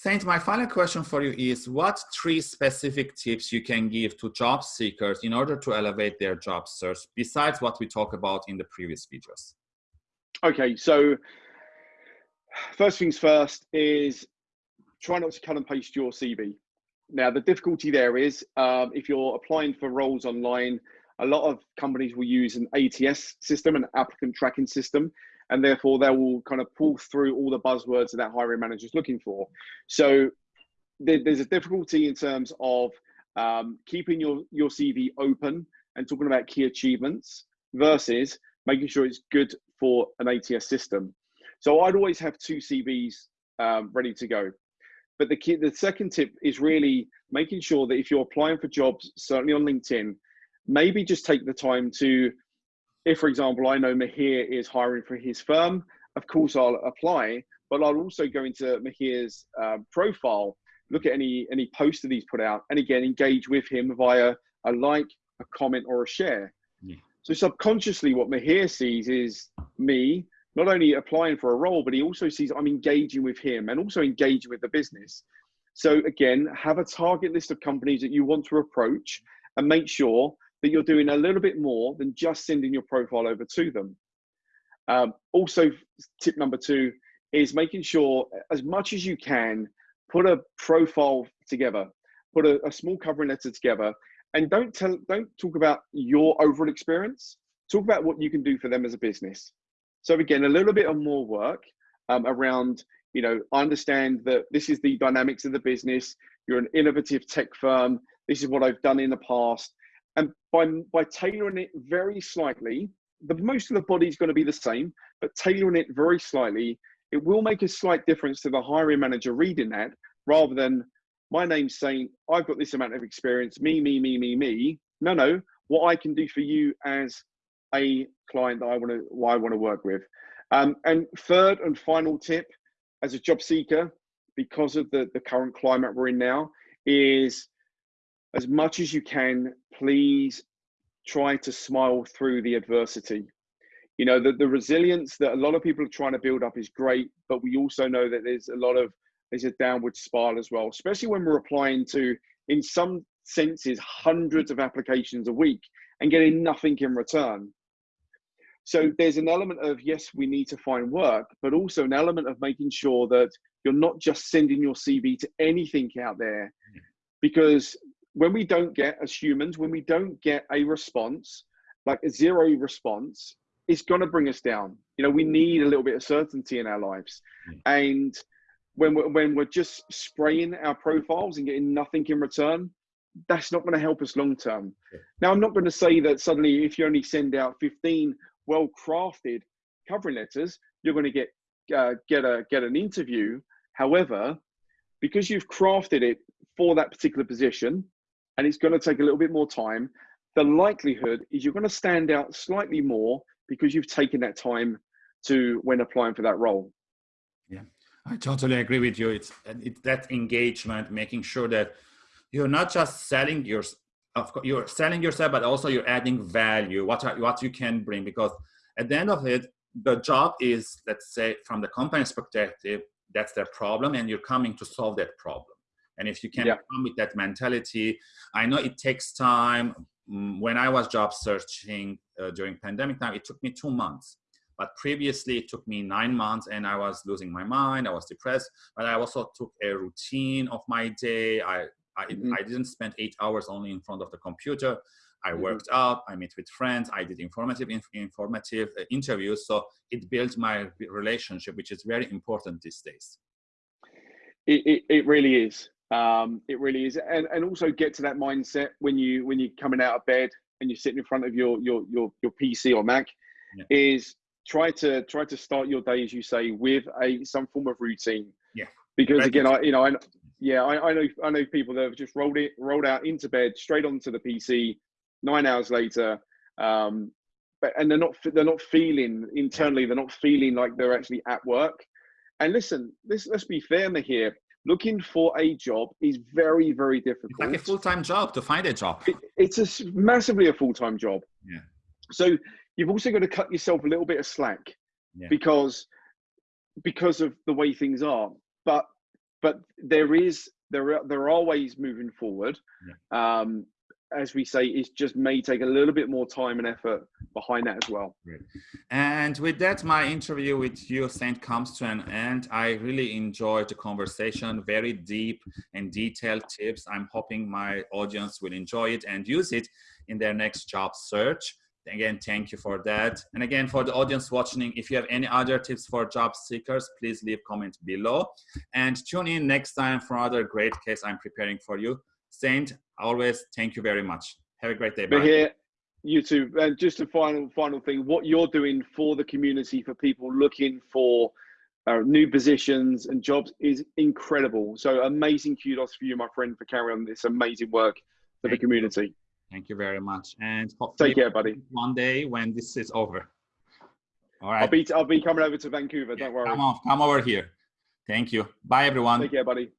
Saint, my final question for you is what three specific tips you can give to job seekers in order to elevate their job search besides what we talked about in the previous videos? Okay, so first things first is try not to cut and paste your CV. Now, the difficulty there is um, if you're applying for roles online, a lot of companies will use an ATS system, an applicant tracking system, and therefore they will kind of pull through all the buzzwords that that hiring manager is looking for. So there's a difficulty in terms of um, keeping your, your CV open and talking about key achievements versus making sure it's good for an ATS system. So I'd always have two CVs um, ready to go. But the key, the second tip is really making sure that if you're applying for jobs, certainly on LinkedIn, maybe just take the time to, if for example, I know Mahir is hiring for his firm, of course I'll apply, but I'll also go into Mahir's uh, profile, look at any any post that he's put out, and again engage with him via a like, a comment, or a share. Yeah. So subconsciously, what Mahir sees is me not only applying for a role, but he also sees I'm engaging with him and also engaging with the business. So again, have a target list of companies that you want to approach and make sure that you're doing a little bit more than just sending your profile over to them. Um, also, tip number two is making sure as much as you can, put a profile together, put a, a small covering letter together, and don't tell, don't talk about your overall experience. Talk about what you can do for them as a business. So again, a little bit of more work um, around, you know, I understand that this is the dynamics of the business. You're an innovative tech firm. This is what I've done in the past. And by, by tailoring it very slightly, the most of the body is going to be the same, but tailoring it very slightly, it will make a slight difference to the hiring manager reading that rather than my name's saying, I've got this amount of experience, me, me, me, me, me. No, no, what I can do for you as a client that I want to why I want to work with. Um, and third and final tip, as a job seeker, because of the the current climate we're in now, is as much as you can, please try to smile through the adversity. You know, the, the resilience that a lot of people are trying to build up is great, but we also know that there's a lot of there's a downward spiral as well, especially when we're applying to, in some senses, hundreds of applications a week and getting nothing in return. So there's an element of yes, we need to find work, but also an element of making sure that you're not just sending your CV to anything out there, hmm. because when we don't get as humans, when we don't get a response, like a zero response, it's going to bring us down. You know, we need a little bit of certainty in our lives, and when we're, when we're just spraying our profiles and getting nothing in return, that's not going to help us long term. Now, I'm not going to say that suddenly if you only send out 15 well crafted covering letters, you're going to get uh, get a get an interview. However, because you've crafted it for that particular position, and it's going to take a little bit more time, the likelihood is you're going to stand out slightly more because you've taken that time to when applying for that role. Yeah, I totally agree with you. It's it's that engagement, making sure that you're not just selling your of course you're selling yourself but also you're adding value what are, what you can bring because at the end of it the job is let's say from the company's perspective that's their problem and you're coming to solve that problem and if you can yeah. come with that mentality i know it takes time mm, when i was job searching uh, during pandemic time it took me two months but previously it took me nine months and i was losing my mind i was depressed but i also took a routine of my day i I, mm-hmm. I didn't spend eight hours only in front of the computer. I mm-hmm. worked out, I met with friends, I did informative inf- informative uh, interviews. So it built my relationship, which is very important these days. It, it, it really is. Um, it really is, and and also get to that mindset when you when you're coming out of bed and you're sitting in front of your your your, your PC or Mac, yeah. is try to try to start your day as you say with a some form of routine. Yeah. Because again, I you know I yeah, I, I, know I know people that have just rolled it rolled out into bed straight onto the PC nine hours later, um, but and they're not they're not feeling internally they're not feeling like they're actually at work. And listen, this let's be fair here. Looking for a job is very very difficult. It's like a full time job to find a job. It, it's a massively a full time job. Yeah. So you've also got to cut yourself a little bit of slack yeah. because because of the way things are. But but there is there are there are ways moving forward. Yeah. Um, as we say, it just may take a little bit more time and effort behind that as well. And with that, my interview with you, Saint, comes to an end. I really enjoyed the conversation, very deep and detailed tips. I'm hoping my audience will enjoy it and use it in their next job search. Again, thank you for that. And again, for the audience watching, if you have any other tips for job seekers, please leave comment below. And tune in next time for another great case I'm preparing for you. Saint, always thank you very much. Have a great day. Bye. here, you too. And just a final, final thing, what you're doing for the community, for people looking for uh, new positions and jobs is incredible. So amazing kudos for you, my friend, for carrying on this amazing work for thank the community. You. Thank you very much. And take care, buddy. One day when this is over. All right. I'll be I'll be coming over to Vancouver. Don't worry. Come on, come over here. Thank you. Bye, everyone. Take care, buddy.